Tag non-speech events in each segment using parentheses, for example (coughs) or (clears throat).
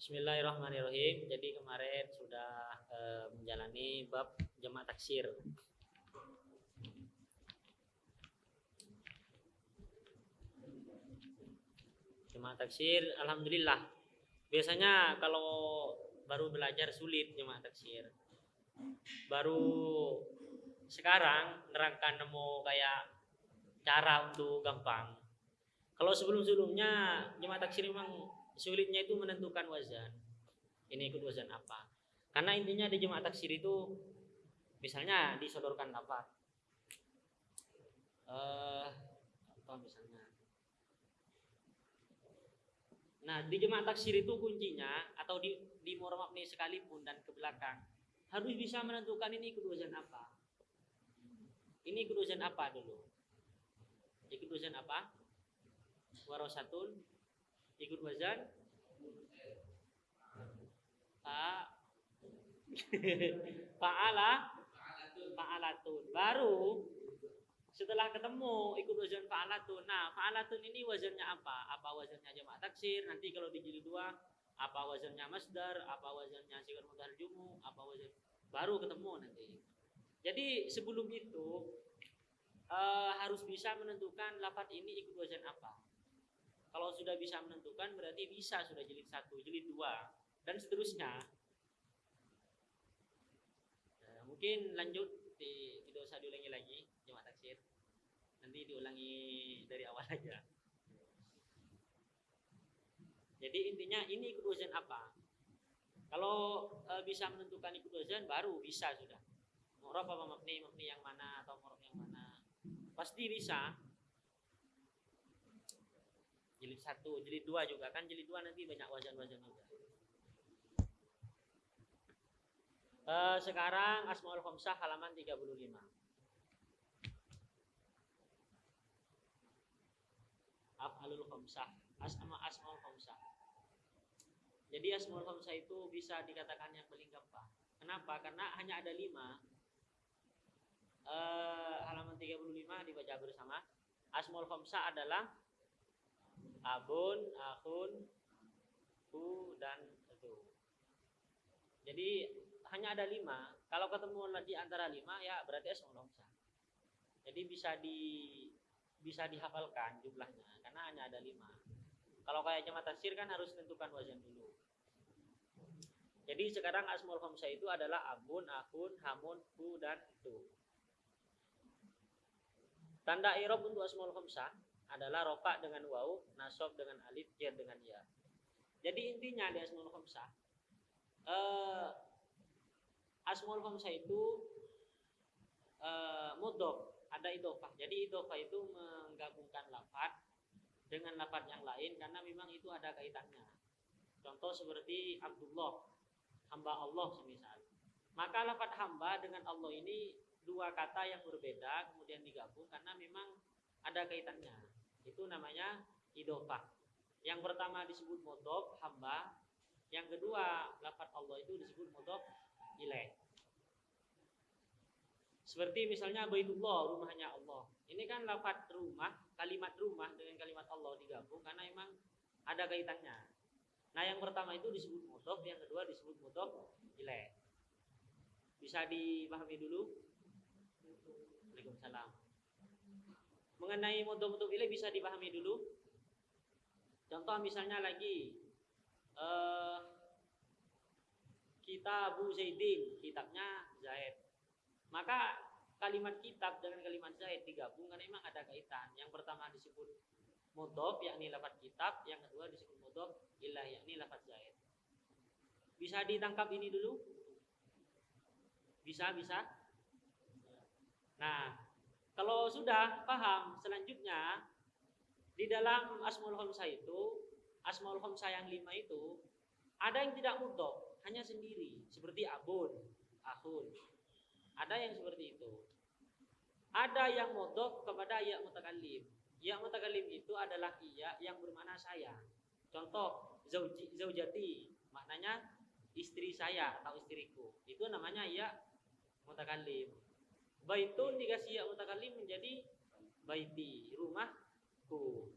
Bismillahirrahmanirrahim. Jadi kemarin sudah eh, menjalani bab jamak taksir. Jamak taksir, alhamdulillah. Biasanya kalau baru belajar sulit jamak taksir. Baru sekarang nerangkan nemu kayak cara untuk gampang. Kalau sebelum-sebelumnya jamak taksir memang sulitnya itu menentukan wazan. Ini ikut wazan apa? Karena intinya di jemaah taksir itu misalnya disodorkan apa? Eh, apa misalnya? Nah, di jemaah taksir itu kuncinya atau di di murmabni sekalipun dan ke belakang harus bisa menentukan ini ikut wazan apa. Ini ikut wazan apa dulu? Ikut wazan apa? Warosatun ikut wazan fa fa'ala (laughs) fa'alatun baru setelah ketemu ikut wazan fa'alatun nah fa'alatun ini wazannya apa? Apa wazannya jamak taksir? Nanti kalau di jilid dua apa wazannya masdar? Apa wazannya sikar mutahar jumu? Apa wazan baru ketemu nanti. Jadi sebelum itu uh, harus bisa menentukan lafat ini ikut wazan apa kalau sudah bisa menentukan berarti bisa sudah jilid satu, jilid dua, dan seterusnya. Nah, mungkin lanjut di, tidak usah diulangi lagi jemaah taksir. Nanti diulangi dari awal (laughs) aja. Jadi intinya ini ikut apa? Kalau e, bisa menentukan ikut baru bisa sudah. Mu'rab apa mabni, mabni yang mana atau mu'rab yang mana. Pasti bisa jilid satu, jilid dua juga kan jilid dua nanti banyak wazan-wazan juga. Uh, sekarang Asmaul Khamsah halaman 35. Af'alul Khamsah, Asma Asmaul Khamsah. Jadi Asmaul Khamsah itu bisa dikatakan yang paling gampang. Kenapa? Karena hanya ada lima. Uh, halaman 35 dibaca bersama. Asmaul Khamsah adalah abun, akun, hu dan itu. Jadi hanya ada lima. Kalau ketemu di antara lima ya berarti asmaul khamsah. Jadi bisa di bisa dihafalkan jumlahnya karena hanya ada lima. Kalau kayak jamaah tafsir kan harus tentukan wazan dulu. Jadi sekarang asmaul khamsah itu adalah abun, akun, hamun, hu dan itu. Tanda irob untuk asmaul khamsah adalah rofa dengan waw, nasob dengan alif, jar dengan ya. Jadi intinya di asmaul khamsah eh, asmaul khamsah itu eh, mudhof, ada idofah. Jadi idofah itu menggabungkan lafaz dengan lafaz yang lain karena memang itu ada kaitannya. Contoh seperti Abdullah, hamba Allah semisal. Maka lafaz hamba dengan Allah ini dua kata yang berbeda kemudian digabung karena memang ada kaitannya itu namanya idofah. Yang pertama disebut modof hamba, yang kedua lafat Allah itu disebut modof ilaih. Seperti misalnya Baitullah, rumahnya Allah. Ini kan lafat rumah, kalimat rumah dengan kalimat Allah digabung karena memang ada kaitannya. Nah yang pertama itu disebut modof, yang kedua disebut modof ilaih. Bisa dipahami dulu? Waalaikumsalam mengenai mudhof mudhof ilaih bisa dipahami dulu. Contoh misalnya lagi uh, kitab Abu Zaidin, kitabnya Zaid. Maka kalimat kitab dengan kalimat Zaid digabung karena memang ada kaitan. Yang pertama disebut mudhof yakni lafaz kitab, yang kedua disebut mudhof ilah yakni lafaz Zaid. Bisa ditangkap ini dulu? Bisa, bisa. Nah, kalau sudah paham, selanjutnya di dalam Asmaul Khamsah itu, Asmaul Khamsah yang lima itu ada yang tidak mudhof, hanya sendiri, seperti abun, ahun. Ada yang seperti itu. Ada yang mudhof kepada ya mutakallim. Ya mutakallim itu adalah iya yang bermakna saya. Contoh zauji, zaujati, maknanya istri saya atau istriku. Itu namanya ya mutakallim. Baitun dikasih ya mutakalim menjadi baiti, rumahku.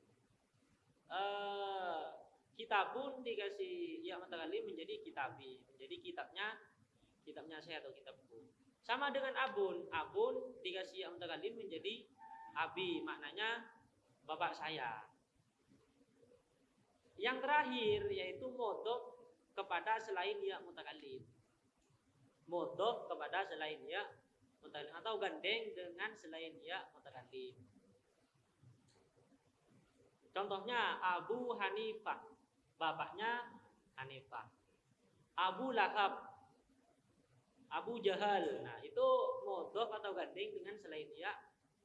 Uh, kitabun dikasih ya mutakalim menjadi kitabi, menjadi kitabnya kitabnya saya atau kitabku. Sama dengan abun, abun dikasih ya mutakalim menjadi abi, maknanya bapak saya. Yang terakhir yaitu modok kepada selain ya mutakalim. Modok kepada selain ya mutakalim atau gandeng dengan selain ya mutakalim. Contohnya Abu Hanifah, bapaknya Hanifah. Abu Lahab, Abu Jahal. Nah, itu modok atau gandeng dengan selain ya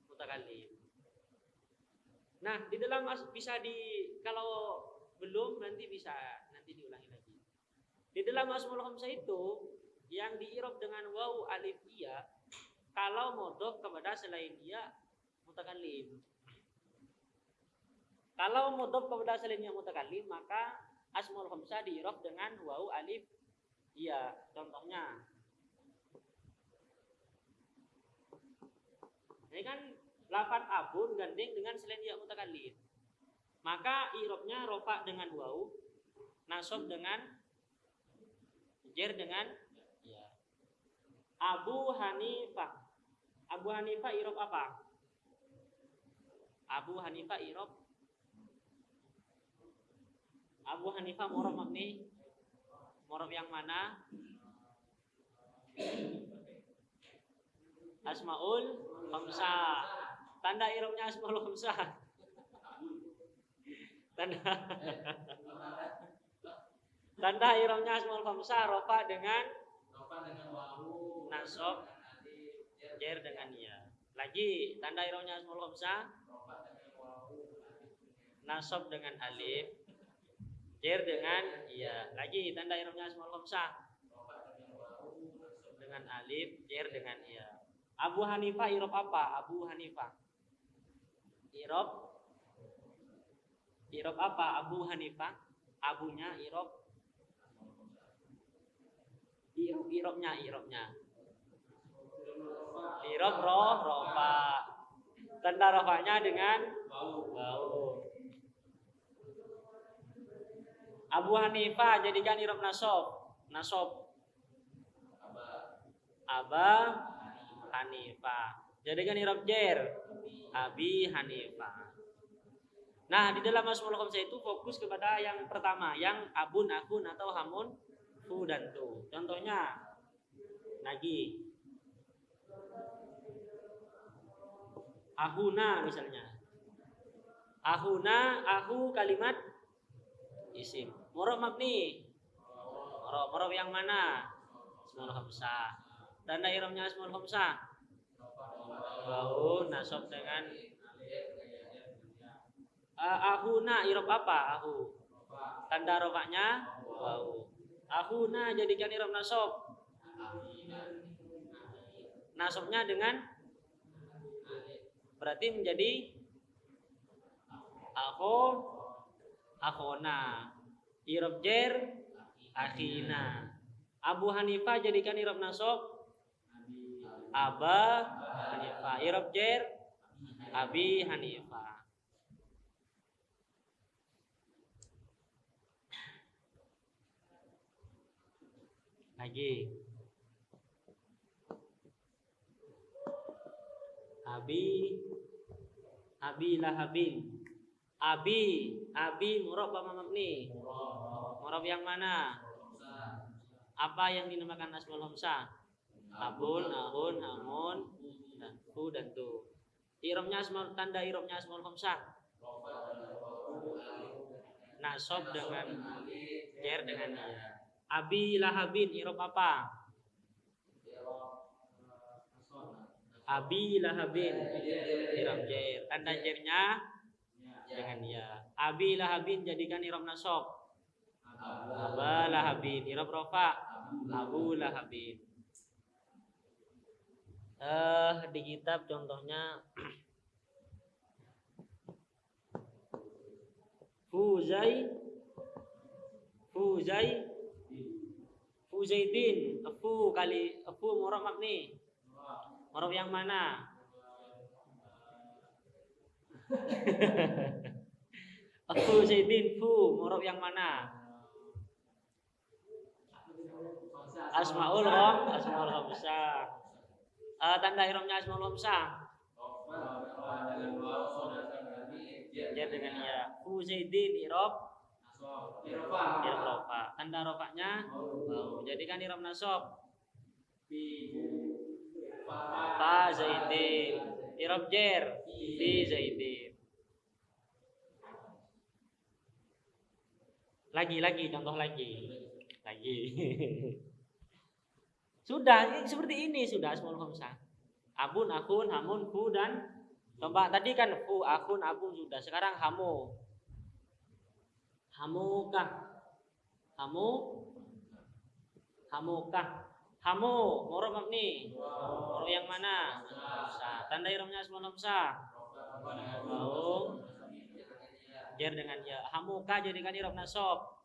mutakalim. Nah, di dalam bisa di kalau belum nanti bisa nanti diulangi lagi. Di dalam Asmaul Khamsah itu yang diirob dengan waw alif iya kalau modok kepada selain dia mutakallim. Kalau mudhof kepada selain yang mutakallim maka asmaul khamsah diirob dengan waw alif iya. Contohnya Ini kan lafat abun gandeng dengan selain ya mutakallim. Maka irobnya rofa dengan waw, nasob dengan jer dengan ya. Abu Hanifah. Abu Hanifah irob apa? Abu Hanifah irob Abu Hanifah morob makni morob yang mana? Asmaul Khamsah. Tanda irobnya Asmaul Khamsah. Tanda Tanda irobnya Asmaul Khamsah rofa dengan nasab jer dengan ya. Lagi tanda irobnya Asmaul Khamsah nasab dengan alif Jer dengan iya. Lagi tanda irobnya asmaul khamsah. Dengan alif, jer dengan iya. Abu Hanifah irob apa? Abu Hanifah. Irob Irob apa? Abu Hanifah. Abunya irob. Irob irobnya irobnya. Irob roh rofa. Tanda rofanya dengan bau. Abu Hanifah jadikan irob nasob. Nasob. Aba Hanifah. Jadikan irob jer. Abi Hanifah. Nah, di dalam Asmaul Khamsah itu fokus kepada yang pertama, yang abun, akun atau hamun, fu dan tu. Contohnya lagi ahuna misalnya. Ahuna, ahu kalimat isim. Morob mabni. Morob, morob yang mana? Ismul khamsah. Tanda iramnya ismul khamsah. Bau nasab dengan uh, ahuna irob apa? Ahu. Tanda rofaknya bau. Ahuna jadikan irob nasab. Nasabnya dengan berarti menjadi aku akhona. Irob jer akhina. Abu Hanifah jadikan irob nasab Aba Hanifah. Irob jer Abi Hanifah. Lagi. Abi Abi Lahabin. Abi, abi murab apa mabni? Murab yang mana? Apa yang dinamakan asmaul hamzah? Abun, ahun, amun, dan fu dan tu. Irobnya asmaul tanda irobnya asmaul hamzah. Nasob dengan jer dengan. Abi lahabin irob apa? Abi lahabin irob jer. Tanda jernya dengan ya. Abi lahabin jadikan irob nasab. Aba lahabin irob rofa. Abu lahabin. Eh di kitab contohnya Fuzai Fuzai Fuzaidin Fu kali Fu murab makni Murab yang mana Abu Zaidin fu murab yang mana? Asmaul Rom, Asmaul Khamsah. Uh, tanda iromnya Asmaul Khamsah. Jar dengan ya. Fu Zaidin irob Irob rofa. Tanda rofaknya mau. Jadikan irob nasob. Fa Zaidin. Irob jer. Fi Zaidin. Lagi lagi contoh lagi. Lagi. (laughs) sudah seperti ini sudah asmaul khamsah. Abun, akun, hamun, fu dan Coba tadi kan fu, akun, abun sudah. Sekarang hamu. Hamukah? Hamu? Hamukah? Hamu, moro mabni. Moro yang mana? Sa. Tanda iromnya asmaul khamsah. Mau. Jer dengan ya. Hamuka jadikan irob nasob.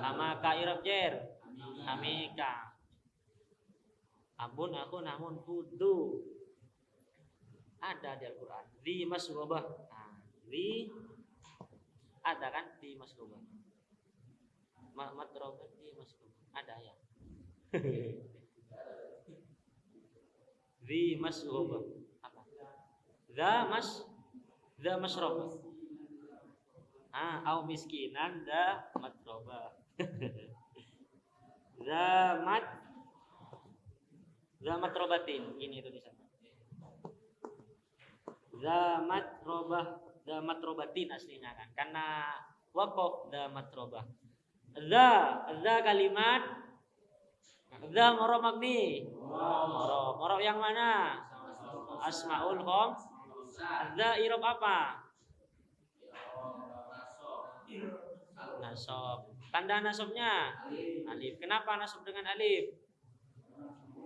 Hamaka irob jer. Hamika. Abun, akun, hamun, fudu ada di Al-Quran di masgobah nah, di ada kan di masgobah matrobah di masgobah ada ya (laughs) di masgobah apa? The mas? The masrobah ah au miskinan the matrobah (laughs) the mat the matrobatin. Ini tulisan zamat robah zamat robatin aslinya kan. Karena wakof zamat robah za za kalimat za moro magni moro moro yang mana? Asmaul khom za irob apa? Nasob tanda nasobnya alif. Kenapa nasob dengan alif?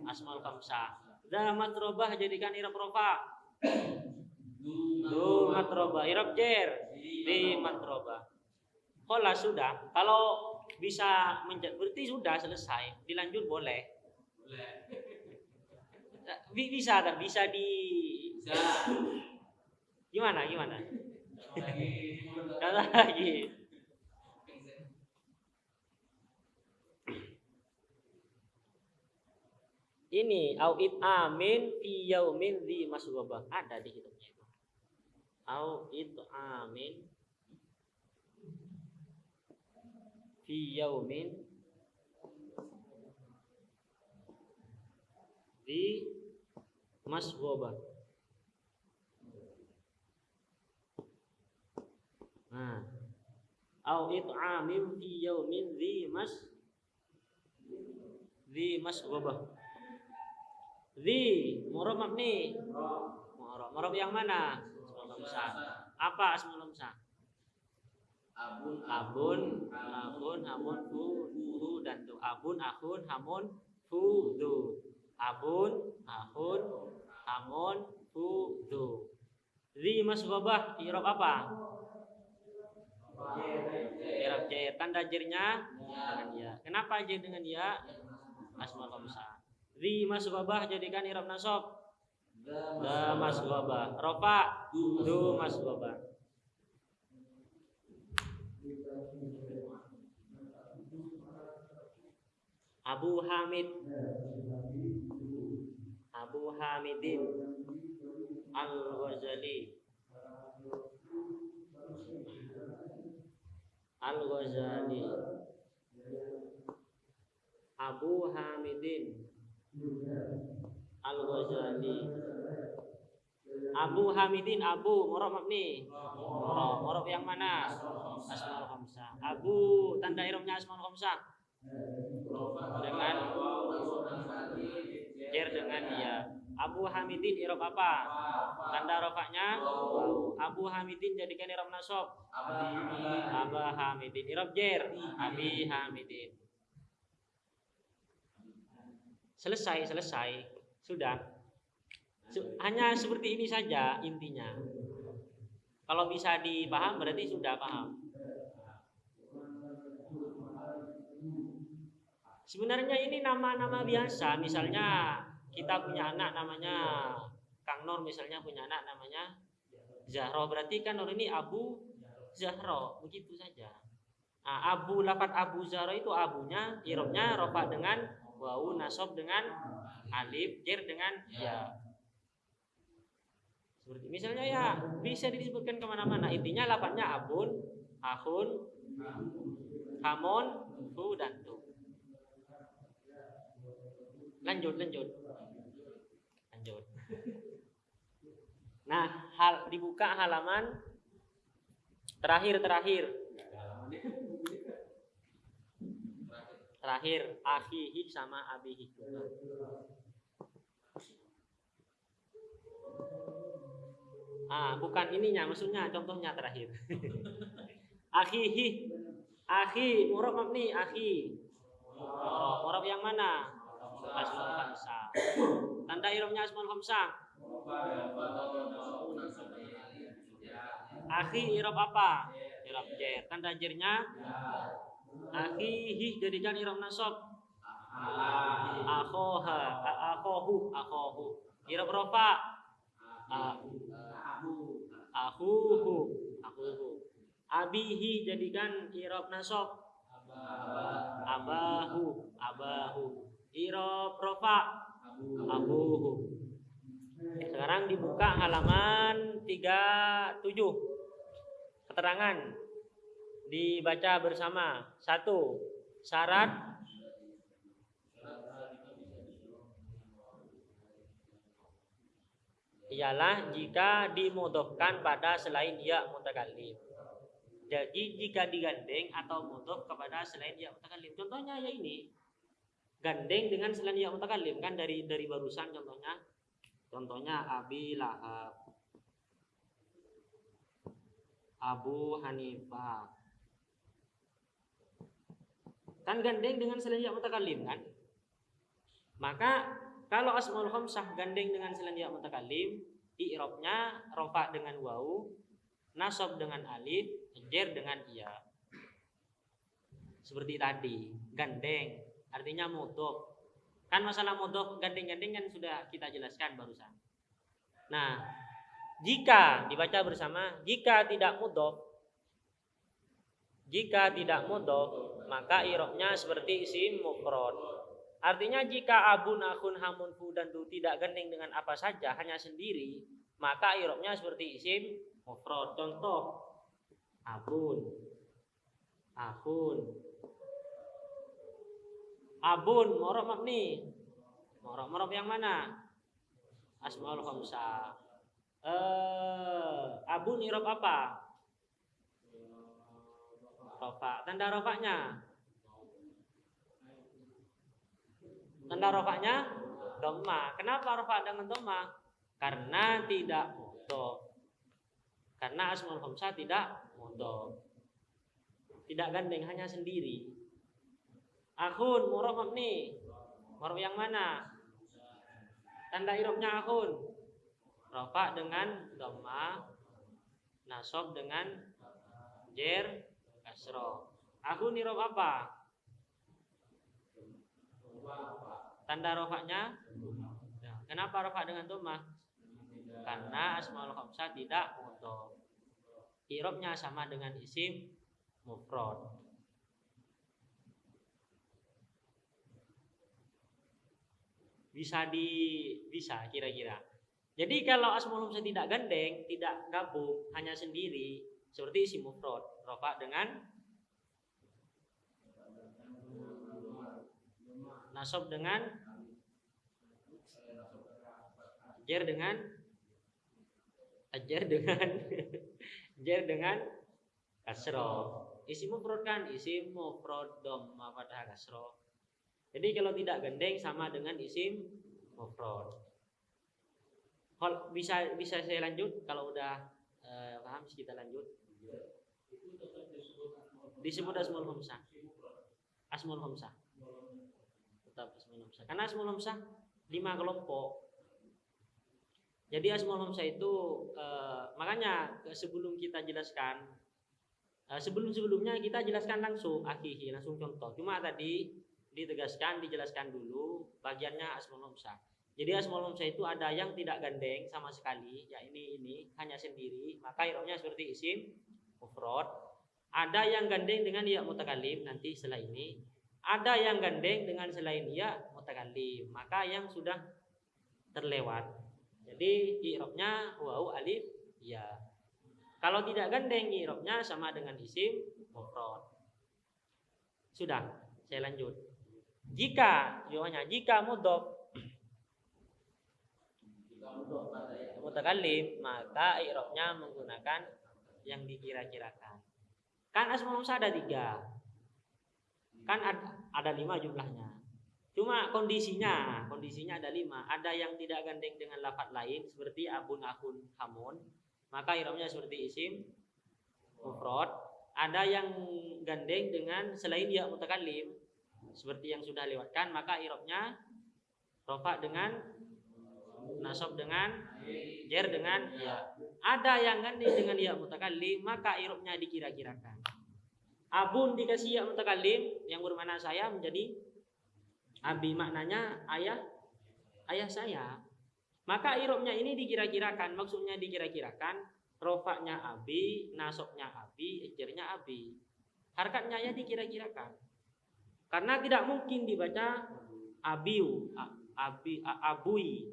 Asmaul khamsah za matrobah jadikan irob rofa. Du matroba. Irab jer. Di matroba. Kola sudah. Kalau bisa menjadi berarti sudah selesai. Dilanjut boleh. Boleh. Bisa kan? Bisa di. Bisa. Gimana? Gimana? Kata lagi. Ini au it amin fi yaumin di masghabah. Ada di situ au it'amin fi yaumin di masghoba nah au it'amin fi yaumin di mas di masghoba di murab mabni murab. Murab yang mana? Lamsa. Apa asmaul lamsa? Abun, abun, abun, hamun, fu, fu dan tu. Abun, akun, hamun, fu, du. Abun, akun, hamun, fu, du. Zi masghabah irob apa? Irob J. Tanda jirnya dengan ya. Kenapa J dengan ya? Asmaul lamsa. Zi masghabah jadikan irob nasab Da masgoba. Rofa du masgoba. Abu Hamid. Abu Hamidin Al-Ghazali. Al-Ghazali. Abu Hamidin Al-Ghazali. Abu Hamidin Abu Morob mabni. Morob yang mana? Asmaul Khamsah. Abu tanda iromnya Asmaul Khamsah dengan jer dengan dia. Abu Hamidin irob apa? Tanda rofaknya? Abu Hamidin jadikan irob nasob Abu Hamidin irob jer. Abi Hamidin. Selesai selesai. Sudah. Hanya seperti ini saja intinya. Kalau bisa dipaham berarti sudah paham. Sebenarnya ini nama-nama biasa. Misalnya kita punya anak namanya Kang Nur misalnya punya anak namanya Zahro. Berarti kan Nur ini Abu Zahra, begitu saja. Nah, abu lafat Abu Zahra itu abunya irobnya rofa dengan wau nasab dengan alif jer dengan ya. Seperti misalnya ya bisa disebutkan ke mana-mana. Intinya lafadznya abun, ahun, hamon, fu dan tu. Lanjut, lanjut. Lanjut. Nah, hal dibuka halaman terakhir terakhir. Terakhir akhihi sama abihi. Ah, bukan ininya, maksudnya contohnya terakhir. (laughs) akhihi. Akhi, murab mabni, akhi. Oh, murab yang mana? Asmaul khamsah. Tanda iromnya asmaul khamsah. Akhi irob apa? Irob jer. Tanda jernya akhihi jadikan irob nasab. Akhoha, akhohu, akhohu. Irob rofa. Ahuhu, ahuhu. Abihi jadikan irob nasab. Abahu, abahu. Irob rofa. Abuhu. Sekarang dibuka halaman 37. Keterangan dibaca bersama. Satu, syarat ialah jika dimudofkan pada selain ya mutakallim. Jadi jika digandeng atau mudhof kepada selain ya mutakallim. Contohnya ya ini. Gandeng dengan selain ya mutakallim kan dari dari barusan contohnya. Contohnya Abi Lahab. Abu Hanifah. Kan gandeng dengan selain ya mutakallim kan? Maka kalau asmaul khamsah gandeng dengan selain ya mutakallim, i'rabnya rofa dengan wau, nasab dengan alif, jer dengan iya. Seperti tadi, gandeng artinya mudhof. Kan masalah mudhof gandeng-gandeng kan sudah kita jelaskan barusan. Nah, jika dibaca bersama, jika tidak mudhof jika tidak mudhof, maka i'rabnya seperti isim mufrad. Artinya jika abun, akun, hamun, fu dan tu tidak gandeng dengan apa saja, hanya sendiri, maka irobnya seperti isim mufrad. Contoh abun, akun, abun, morok mabni. Morok morok yang mana? Asmaul khamsah. Eh, abun irob apa? Rofa. Tanda rofaknya Tanda rofaknya doma. Kenapa rofak dengan doma? Karena tidak mudo. Karena asmaul khamsah tidak mudo. Tidak gandeng, hanya sendiri. Akun, muraf mabni. Muraf yang mana? Tanda irobnya akun. Rofak dengan doma. Nasob dengan jer kasro. Akun irob apa? Tanda rofaknya ya. Kenapa rofak dengan domah? Karena asmaul khamsah tidak mudhof. Irobnya sama dengan isim mufrad. Bisa di bisa kira-kira. Jadi kalau asmaul khamsah tidak gandeng, tidak gabung, hanya sendiri seperti isim mufrad, rofak dengan nasab dengan jer dengan ajar dengan jer dengan (laughs) kasro isim mufrad kan? Isim mufrad dhamma pada kasro jadi kalau tidak gandeng sama dengan isim mufrad kalau bisa bisa saya lanjut kalau udah eh, paham kita lanjut disebut asmaul hamsah asmaul hamsah tetap asmaul hamsah. Karena asmaul hamsah lima kelompok. Jadi asmaul hamsah itu eh, makanya sebelum kita jelaskan eh, sebelum-sebelumnya kita jelaskan langsung akhihi, langsung contoh. Cuma tadi ditegaskan, dijelaskan dulu bagiannya asmaul hamsah. Jadi asmaul hamsah itu ada yang tidak gandeng sama sekali, ya ini ini hanya sendiri, maka irobnya seperti isim mufrad, ada yang gandeng dengan ya mutakalim nanti setelah ini, ada yang gandeng dengan selain ya mutakalim, maka yang sudah terlewat. Jadi i'rabnya wau alif ya. Kalau tidak gandeng i'rabnya sama dengan isim mufrad. Sudah, saya lanjut. Jika jawabannya jika mudhof mutakallim maka i'rabnya menggunakan yang dikira-kirakan. Kan asmaul husna ada tiga. Kan ada, lima jumlahnya. Cuma kondisinya, kondisinya ada lima. Ada yang tidak gandeng dengan lafat lain seperti abun, akun, hamun. Maka i'rabnya seperti isim mufrad. Ada yang gandeng dengan selain dia mutakallim seperti yang sudah lewatkan maka i'rabnya rofa dengan nasab dengan jer dengan ya. Ada yang gandeng dengan ya mutakallim maka i'rabnya dikira-kirakan. Abun dikasih ya mutakallim yang bermakna saya menjadi abi maknanya ayah ayah saya. Maka i'rabnya ini dikira-kirakan, maksudnya dikira-kirakan rofaknya abi, nasabnya abi, jernya abi. Harkatnya ya dikira-kirakan. Karena tidak mungkin dibaca abiu, abi, abui,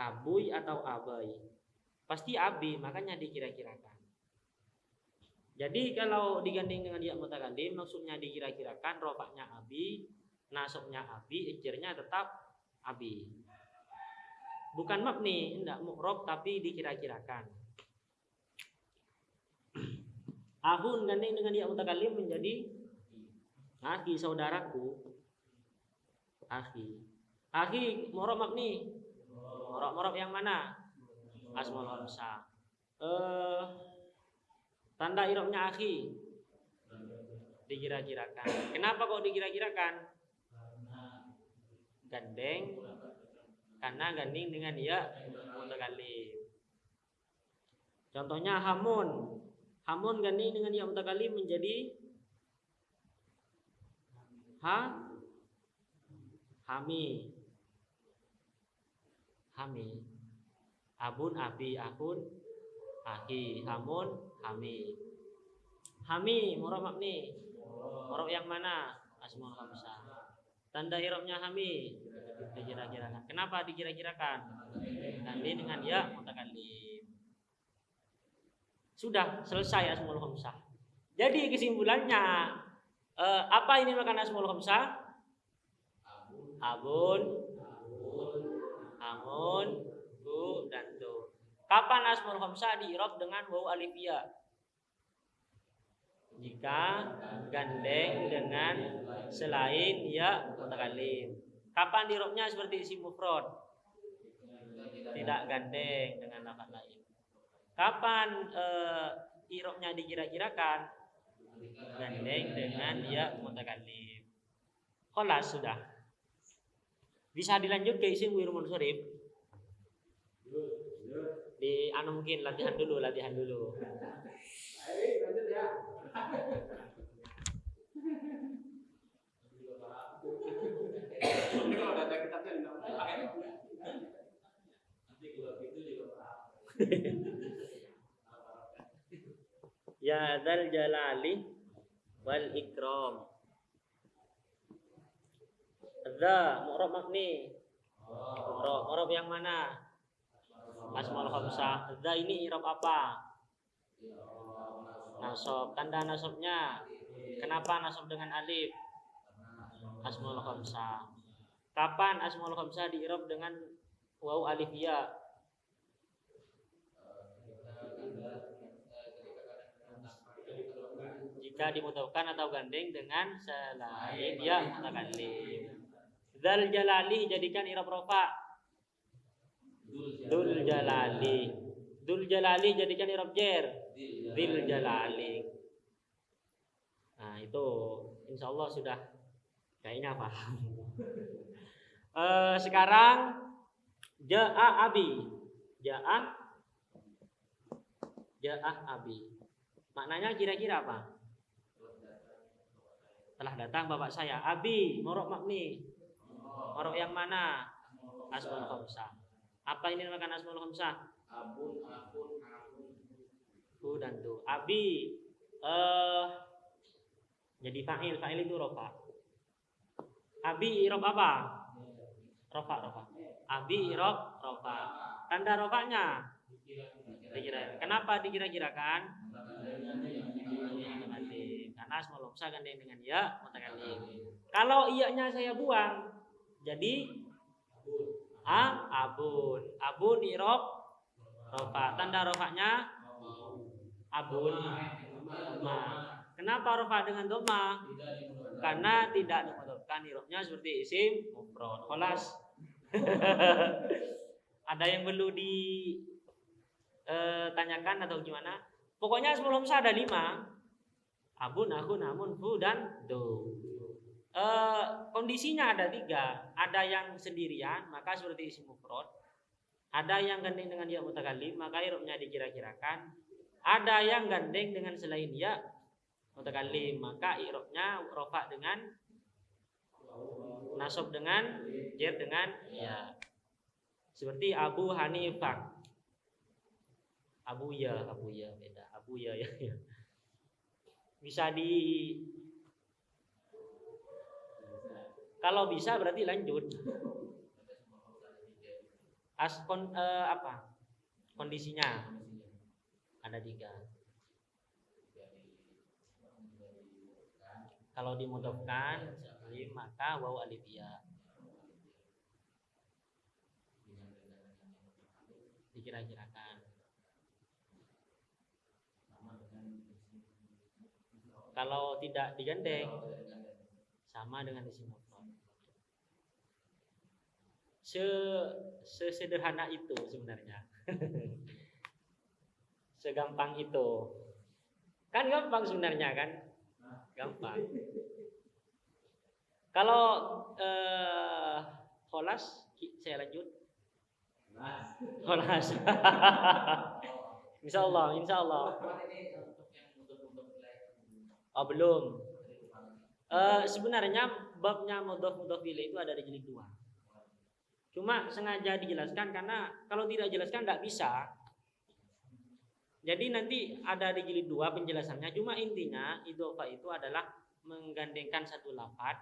abui atau abai. Pasti abi, makanya dikira-kirakan. Jadi kalau digandeng dengan dia mutakallim maksudnya dikira-kirakan rofaknya abi, nasabnya abi, ijirnya tetap abi. Bukan mabni, tidak mu'rob tapi dikira-kirakan. (clears throat) Ahun gandeng dengan dia mutakallim menjadi Akhi saudaraku. Akhi. Akhi morok makni. Morok-morok yang mana? Asmaul khamsah. Eh tanda irobnya akhi. Dikira-kirakan. Kenapa kok dikira-kirakan? Gandeng karena ganding dengan dia mutakallim. Contohnya hamun. Hamun ganding dengan dia mutakallim menjadi ha? Hami. Hami. Abun abi akun. Aki hamun hami. Hami murab makni murab yang mana? Asmaul khamsah tanda irobnya hami. Dikira-kirakan. Kenapa dikira-kirakan? Ganti dengan ya mutakallim sudah selesai asmaul khamsah jadi kesimpulannya apa ini makan asmul khamsah? Abun, amun, bu, dan tu. Kapan asmul khamsah diirob dengan waw alifia? Jika gandeng dengan selain ya mutakallim. Kapan dirobnya seperti isim mufrad? Tidak gandeng dengan lafaz lain. Kapan uh, irobnya dikira-kirakan? Gandeng dengan ya mutakallim. Kholas sudah. Bisa dilanjut ke isim wirmun surib. Di anu mungkin latihan dulu, latihan dulu. (laughs) ya dal jalali wal ikram. Dha mu'rab makni? Mu'rab mu'rab yang mana? Asmaul khamsah. Dha ini i'rab apa? Nasab. Tanda nasabnya? Kenapa nasab dengan alif? Asmaul khamsah. Kapan asmaul khamsah i'rab dengan waw alif ya jika dimutawkan atau gandeng dengan selain ya mutakallim. Dal jalali jadikan irab rofa. Dul jalali. Dul jalali jadikan irab jer. Dil jalali. Nah, itu insya Allah sudah kayaknya paham. uh, (laughs) sekarang ja'a abi. Ja'a Ja'a abi. Maknanya kira-kira apa? Telah datang bapak saya abi morok makni morok yang mana asmaul khamsah apa ini namakan asmaul khamsah abun akun fu dan tu. Abi eh jadi fa'il, fa'il itu rofa. Abi irob apa? Rofa, rofa. Abi irob rofa. Tanda rofanya dikira. Kenapa dikira-kirakan? Karena asmaul khamsah gandeng dengan ya mutakallim. Kalau iya-nya saya buang, jadi a abun. Abun irob rofa. Tanda rofanya abun ma. Kenapa rofa dengan doma? Karena tidak dimudofkan irobnya seperti isim mufrad. Kholas. (laughs) Ada yang perlu ditanyakan atau gimana? Pokoknya sebelum saya ada lima. Abun, akun, namun, fu, dan do. E, kondisinya ada tiga. Ada yang sendirian, maka seperti isim mufrad. Ada yang gandeng dengan ya mutakallim, maka irobnya dikira-kirakan. Ada yang gandeng dengan selain ya mutakallim, maka irobnya rofa dengan nasab dengan jer dengan ya. Seperti Abu Hanifah. Abu ya, Abu ya beda. Abu ya ya. ya. Bisa di Kalau bisa berarti lanjut. As kon, eh, apa? Kondisinya ada tiga. Kalau dimudofkan maka waw alif ya. Dikira-kirakan. Kalau tidak digandeng sama dengan isim mufrad. Se sesederhana itu sebenarnya. (laughs) Segampang itu. Kan gampang sebenarnya kan? Gampang. Kalau eh, holas saya lanjut. Holas. (laughs) insya Allah, insya Allah. Oh belum. Uh, sebenarnya babnya mudhof mudhof itu ada di jilid dua. Cuma sengaja dijelaskan karena kalau tidak jelaskan tidak bisa. Jadi nanti ada di jilid dua penjelasannya. Cuma intinya idhofa itu adalah menggandengkan satu lafat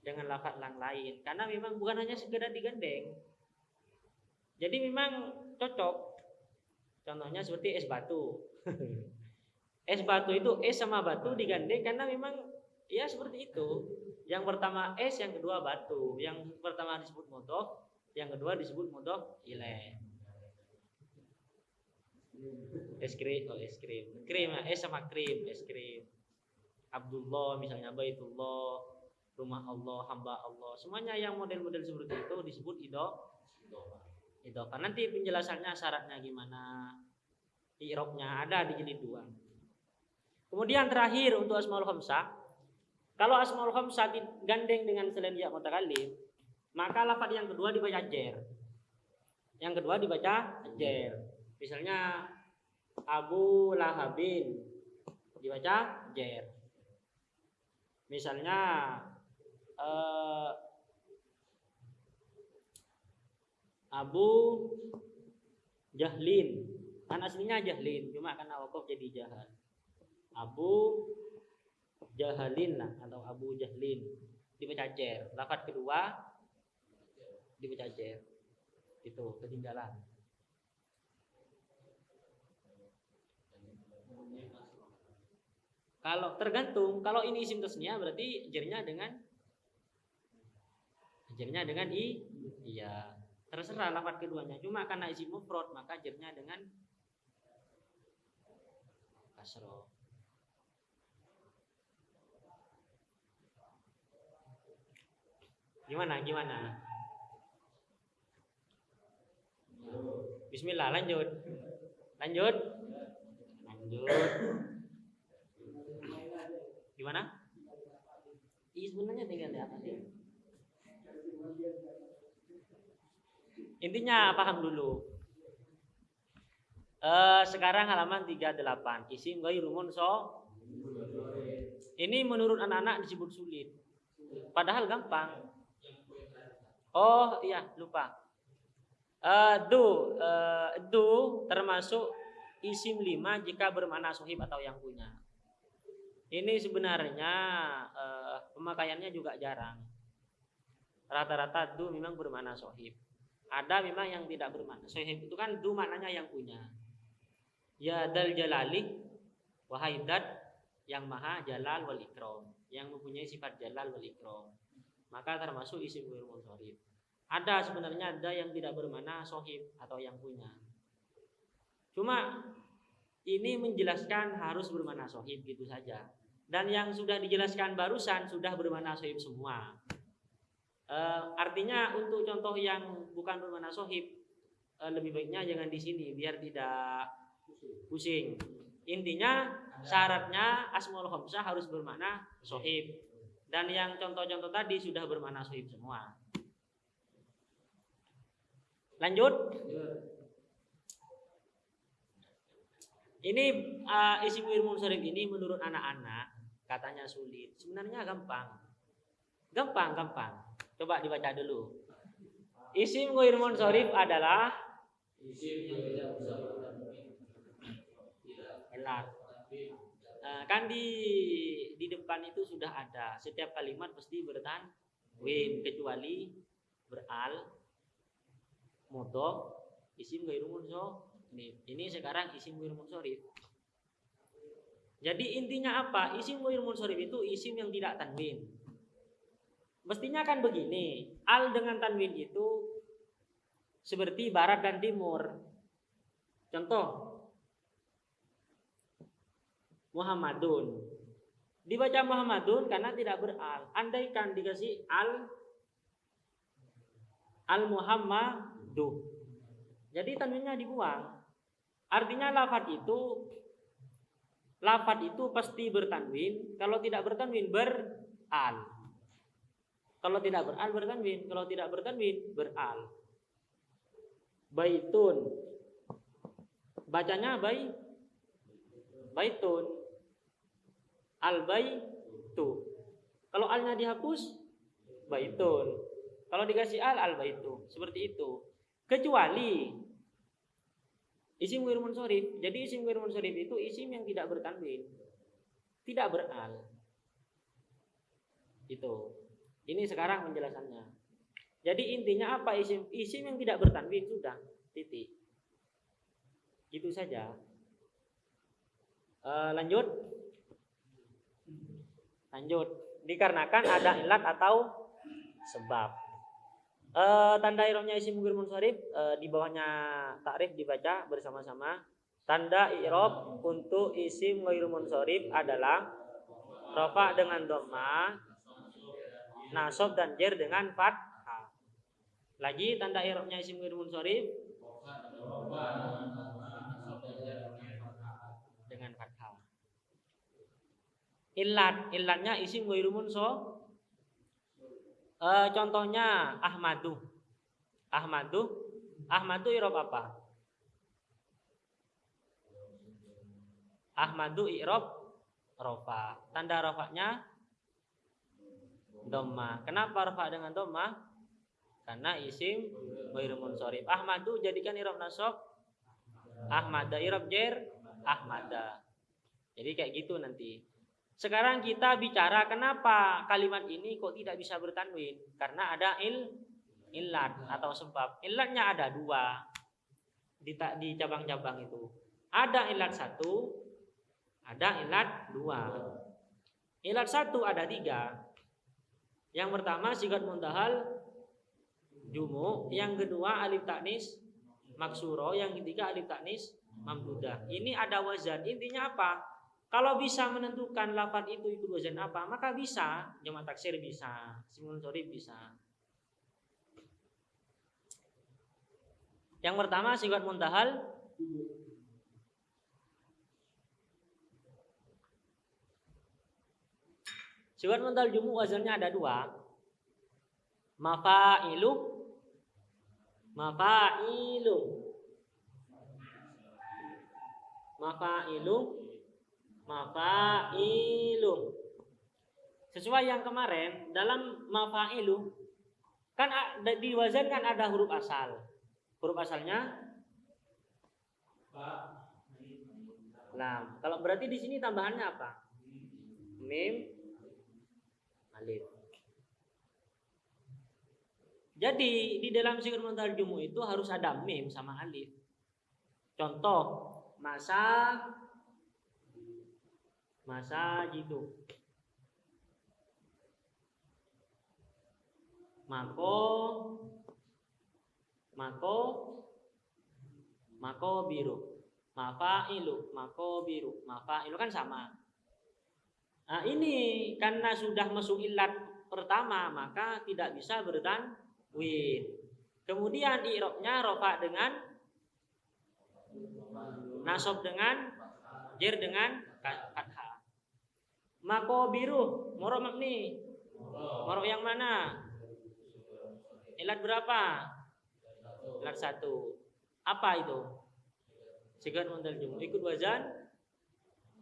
dengan lafat yang lain. Karena memang bukan hanya sekedar digandeng. Jadi memang cocok. Contohnya seperti es batu. (laughs) es batu itu es sama batu digandeng karena memang ya seperti itu. Yang pertama es, yang kedua batu. Yang pertama disebut modof, yang kedua disebut modof ilaih. Es krim, oh es krim. Krim, es sama krim, es krim. Abdullah misalnya Baitullah, rumah Allah, hamba Allah. Semuanya yang model-model seperti itu disebut ido. Idofa. Nanti penjelasannya syaratnya gimana, irobnya ada di jilid dua. Kemudian terakhir untuk asmaul khamsah, kalau asmaul khamsah gandeng dengan selain ya mutakallim, maka lafaz yang kedua dibaca jer. Yang kedua dibaca jer. Misalnya Abu Lahabin dibaca jer. Misalnya eh, Abu Jahlin kan aslinya Jahlin cuma karena wakaf jadi Jahal Abu Jahalin atau Abu Jahlin. Dibaca jer lafat kedua dibaca jer itu ketinggalan. Kalau tergantung. Kalau ini isim tasnya berarti jernya dengan jernya dengan i iya. Terserah lafat keduanya. Cuma karena isim mufrad maka jernya dengan kasro gimana gimana Bismillah lanjut lanjut lanjut gimana Iya sebenarnya tinggal di atas sih Intinya paham dulu. Uh, sekarang halaman 38. Isim ghairu so. Ini menurut anak-anak disebut sulit. Padahal gampang. Oh iya lupa. Uh, du uh, du termasuk isim lima jika bermakna sohib atau yang punya. Ini sebenarnya uh, pemakaiannya juga jarang. Rata-rata du memang bermakna sohib. Ada memang yang tidak bermakna. Sohib itu kan du maknanya yang punya. Ya dal jalali wahai dat yang maha jalal wal ikram, yang mempunyai sifat jalal wal ikram. Maka termasuk isim ghairu munsharif. Ada sebenarnya ada yang tidak bermakna sohib atau yang punya. Cuma ini menjelaskan harus bermakna sohib gitu saja. Dan yang sudah dijelaskan barusan sudah bermakna sohib semua. E, artinya untuk contoh yang bukan bermakna sohib e, lebih baiknya jangan di sini biar tidak pusing. Intinya syaratnya asmaul khamsah harus bermakna sohib. Dan yang contoh-contoh tadi sudah bermakna sohib semua. Lanjut. Ini uh, isim wirmun sorif ini menurut anak-anak katanya sulit. Sebenarnya gampang. Gampang, gampang. Coba dibaca dulu. Isim wirmun sorif adalah isim yang tidak elat. Uh, kan di di depan itu sudah ada. Setiap kalimat pasti win kecuali beral, modoh, isim wirmun sorif ini, ini sekarang isim muir munsorif. Jadi intinya apa? Isim muir munsorif itu isim yang tidak tanwin. Mestinya kan begini, al dengan tanwin itu seperti barat dan timur. Contoh, Muhammadun. Dibaca Muhammadun karena tidak beral. Andaikan dikasih al al Muhammadu. Jadi tanwinnya dibuang. Artinya lafat itu lafat itu pasti bertanwin, kalau tidak bertanwin beral. Kalau tidak beral bertanwin, kalau tidak bertanwin beral. Baitun. Bacanya bayi baitun. Al baitu. Kalau alnya dihapus baitun. Kalau dikasih al al baitu. Seperti itu. Kecuali Isim wir munsorif. Jadi isim wir munsorif itu isim yang tidak bertanwin. Tidak beral. Itu. Ini sekarang penjelasannya. Jadi intinya apa isim isim yang tidak bertanwin sudah titik. Itu saja. E, lanjut. Lanjut. Dikarenakan ada ilat atau sebab. Uh, tanda i'rabnya isim mungkir munsharif uh, di bawahnya takrif dibaca bersama-sama. Tanda i'rab untuk isim ghairu munsharif adalah rafa dengan dhamma, nasab dan jer dengan fathah. Lagi tanda i'rabnya isim ghairu munsharif dengan fathah. Ilat, ilatnya isim ghairu munsharif E, contohnya Ahmadu. Ahmadu. Ahmadu irob apa? Ahmadu irob rofa. Tanda rofaknya doma. Kenapa rofa dengan doma? Karena isim ghairu munsorif. Ahmadu jadikan irob nasab. Ahmada irob jer. Ahmada. Jadi kayak gitu nanti. Sekarang kita bicara kenapa kalimat ini kok tidak bisa bertanwin? Karena ada il ilat atau sebab. Ilatnya ada dua di di cabang-cabang itu. Ada ilat satu, ada ilat dua. Ilat satu ada tiga. Yang pertama sigat muntahal jumu, yang kedua alif taknis maksuro, yang ketiga alif taknis mamdudah. Ini ada wazan. Intinya apa? Kalau bisa menentukan lafaz itu ikut wazan apa, maka bisa. Jamak taksir bisa, simul sorry bisa. Yang pertama sifat muntahal. Sifat muntahal jumu wazannya ada dua. Mafailu. Mafailu. Mafailu mafailu. Sesuai yang kemarin dalam mafailu kan di wazan kan ada huruf asal. Huruf asalnya lam. Kalau berarti di sini tambahannya apa? Mim alif. Jadi di dalam sikut mental jumu itu harus ada mim sama alif. Contoh masa masa gitu. Mako mako mako biru. Mafailu, mako biru. Mafailu kan sama. Nah, ini karena sudah masuk ilat pertama maka tidak bisa bertan win. Kemudian i'rabnya rofa dengan nasob dengan jer dengan fathah. Mako biru, moro makni. Moro yang mana? Ilat berapa? Ilat satu. Apa itu? Sigat montal jumu. Ikut wazan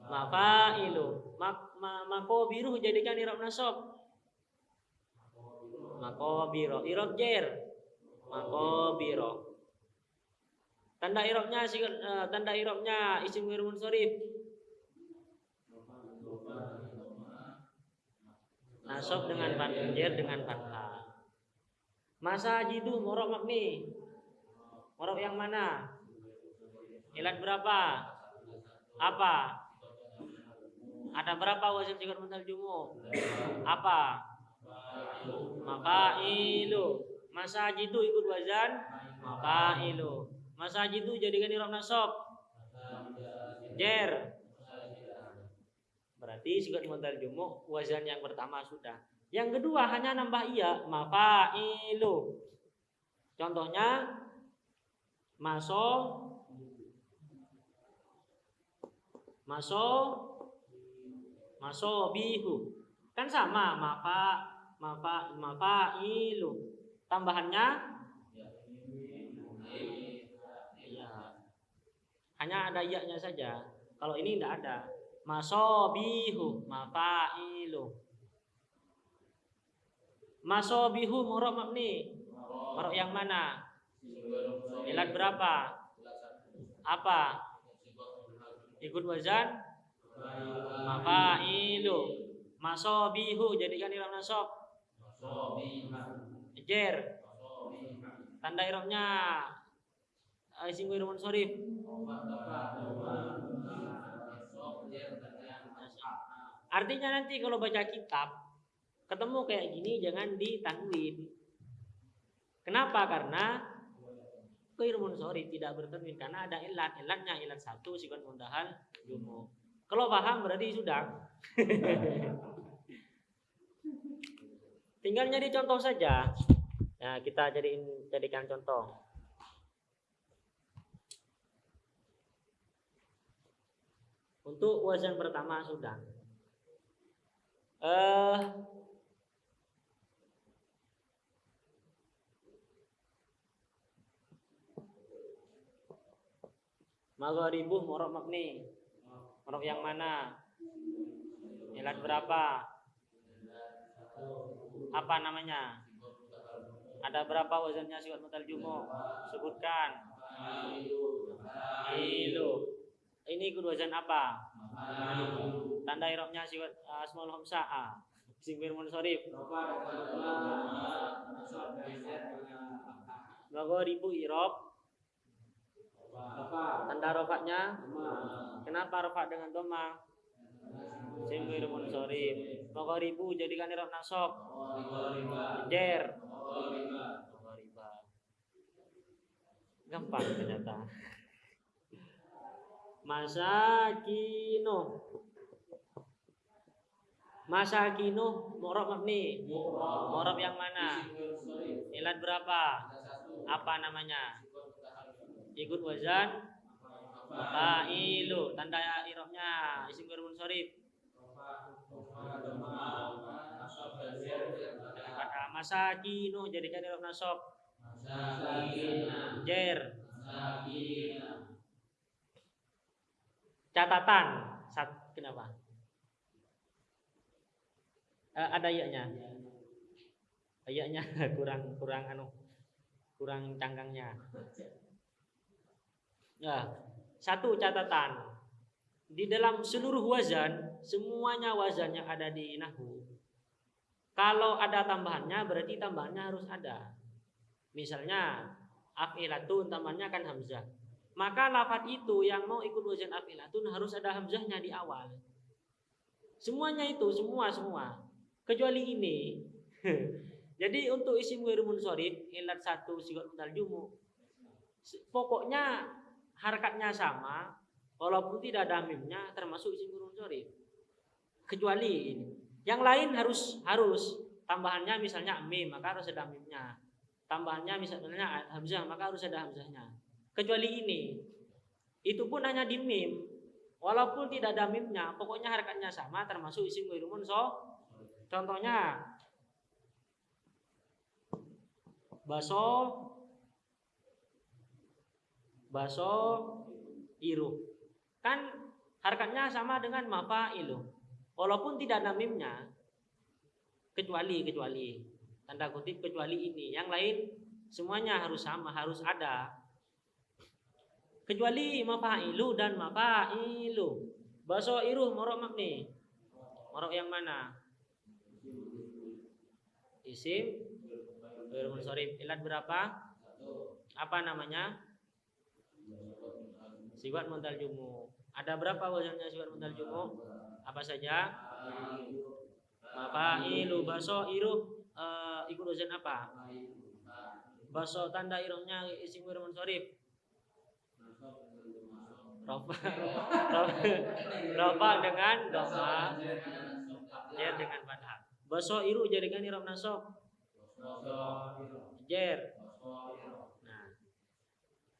mafailu. Mak ma, mako biru jadikan irab nasob makobiro irob jer makobiro tanda irobnya uh, tanda irobnya isim ghair munsharif nasab dengan jer dengan fathah masa jidu morok makni. Morok yang mana? Ilat berapa? Apa? Ada berapa wasit sikot mental jumu apa? Mafailu masajidu ikut wazan? Mafailu masajidu jadikan irob nasab? Jer berarti sigat modal jumuk wazan yang pertama sudah. Yang kedua hanya nambah iya mafailu contohnya maso maso maso bihu. Kan sama mafa mafa mafailu tambahannya? Ya hanya ada ya-nya saja. Kalau ini tidak ada masobihu mafailu. Masobihu murok mabni. Murok yang mana? Ilat berapa? Apa? Ikut wazan? Mafailu. Masobihu jadikan ilam nasab. Jer. Tanda irobnya. Isim gue rumun sorif. Artinya nanti kalau baca kitab ketemu kayak gini jangan ditanwin. Kenapa? Karena Khairun sorif tidak bertanwin karena ada ilat. Ilatnya ilat satu sikon mundahal jumu. Kalau paham berarti sudah. (laughs) Tinggal jadi contoh saja. Ya, kita jadiin jadikan contoh. Untuk wazan pertama sudah. Eh Magharibuh morok makni. Morok yang mana? Ilat berapa? apa namanya? Ada berapa wazannya sifat mutal jumu? Sebutkan. Ilu. Ini ikut wazan apa? Tanda irobnya sifat uh, asmaul hamsa'ah. Singkir munsorif. Bago ribu irob. Tanda rofaknya. Kenapa rofak dengan doma? Singkir munsorif. ribu jadikan irob nasok. Jer. Gampang ternyata. (laughs) Masakino. Masakino morob mabni. Morob yang mana? Ilat berapa? Apa namanya? Ikut wazan Fa'ilu tanda irobnya isim gharibun sorif masakinu jadikan irob nasab jer catatan sat kenapa eh, ada ayatnya ayatnya (laughs) kurang kurang anu kurang cangkangnya ya satu catatan di dalam seluruh wazan, semuanya wazan yang ada di nahu. Kalau ada tambahannya berarti tambahannya harus ada. Misalnya afilatun tambahannya kan hamzah. Maka lafat itu yang mau ikut wazan afilatun harus ada hamzahnya di awal. Semuanya itu, semua semua. Kecuali ini. (laughs) Jadi untuk isim ghairu munsharif ilat satu sigot mutal jumu. Pokoknya harakatnya sama, Walaupun tidak ada mimnya termasuk isim guru munsharif. Kecuali ini. Yang lain harus harus tambahannya misalnya mim maka harus ada mimnya. Tambahannya misalnya hamzah maka harus ada hamzahnya. Kecuali ini. Itu pun hanya di mim. Walaupun tidak ada mimnya, pokoknya harakatnya sama termasuk isim guru munsharif. Contohnya baso baso iru Kan harkatnya sama dengan mafa'ilu. Walaupun tidak ada mimnya, kecuali kecuali tanda kutip kecuali ini. Yang lain semuanya harus sama, harus ada. Kecuali mafa'ilu dan mafa'ilu. Baso iruh morok makni. Morok yang mana? Isim Bermunsorif Ilat berapa? Apa namanya? Siwat muntal jumu. Ada berapa wazannya siwat muntal jumu? Apa saja? Mafailu baso iru uh, ikut wazan apa? Baso tanda iruhnya isim wir munsorif. Rofa, (laughs) rofa dengan doma, jer dengan. Baso iru jadikan irob nasab. Jer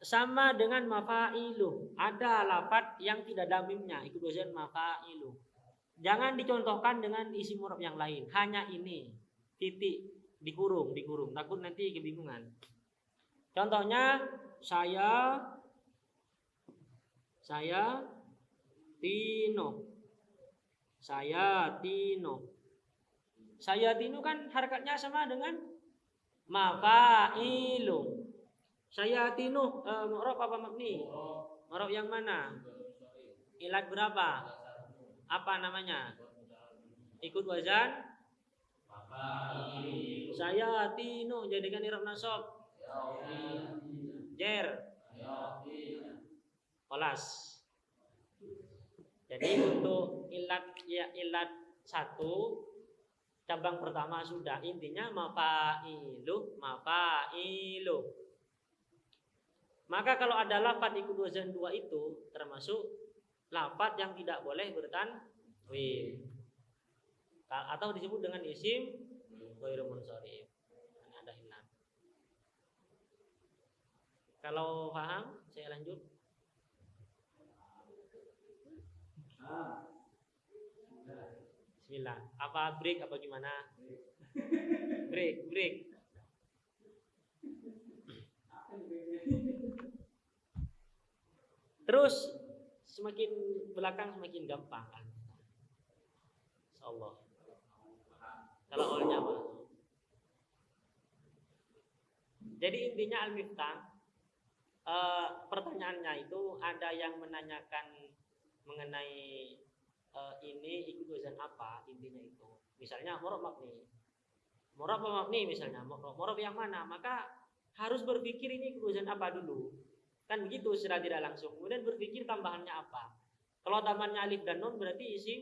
sama dengan mafa'ilu. Ada lafat yang tidak damimnya, ikut dosen mafa'ilu. Jangan dicontohkan dengan isi murab yang lain. Hanya ini. Titik dikurung, dikurung. Takut nanti kebingungan. Contohnya saya saya Tino. Saya Tino. Saya Tino kan harkatnya sama dengan mafa'ilu. Saya tinu uh, mu'rab apa mabni? Mu'rab yang mana? Ilat berapa? Apa namanya? Ikut wazan? Saya tinu jadikan irab nasab. Jer. Kolas. Jadi untuk ilat ya ilat satu cabang pertama sudah intinya mafailu mafailu maka kalau ada lafat ikut wazan dua itu termasuk lafat yang tidak boleh bertanwin atau disebut dengan isim. Ada inam. Kalau paham, saya lanjut. Bismillah. Apa break apa gimana? Break, break. Terus semakin belakang semakin gampang kan. Allah. Kalau awalnya apa? Jadi intinya al-miftah e, pertanyaannya itu ada yang menanyakan mengenai e, ini ikut wazan apa intinya itu. Misalnya morob makni. Morob makni misalnya, morob yang mana? Maka harus berpikir ini ikut wazan apa dulu. Kan begitu secara tidak langsung. Kemudian berpikir tambahannya apa. Kalau tambahannya alif dan nun berarti isi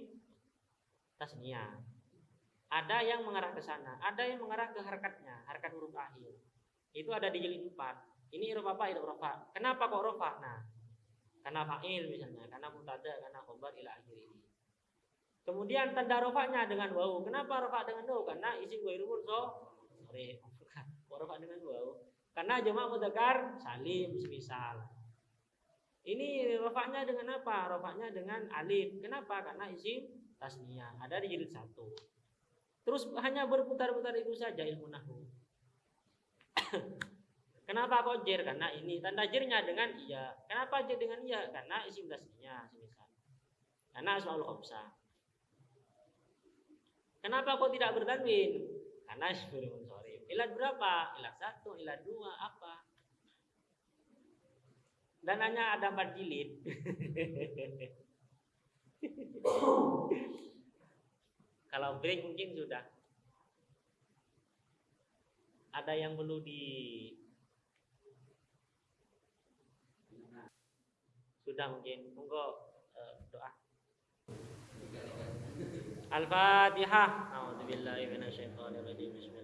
tasnia. Ada yang mengarah ke sana, ada yang mengarah ke harkatnya, harkat huruf akhir. Itu ada di jilid 4. Ini huruf apa? Huruf. Kenapa kok rofa? Nah, karena fa'il misalnya, karena mutada, karena khobar ila akhir ini. Kemudian tanda rofaknya dengan wau. Kenapa rofa dengan wau? Karena isi gue so sorry, rofa dengan wau. Karena jemaah mudakar salim semisal. Ini rofaknya dengan apa? Rofaknya dengan alif. Kenapa? Karena isim tasnia. Ada di jilid satu. Terus hanya berputar-putar itu saja ilmu nahu. (coughs) Kenapa kok jer? Karena ini tanda jernya dengan iya. Kenapa jer dengan iya? Karena isim tasnia semisal. Karena asmaul khamsah. Kenapa kok tidak bertanwin? Karena ismul Ilat berapa? Ilat satu, ilat dua, apa? Dan hanya ada empat jilid. (laughs) Kalau break mungkin sudah. Ada yang perlu di sudah mungkin monggo uh, doa الفاتحة. أعوذ بالله من الشيطان الرجيم. بسم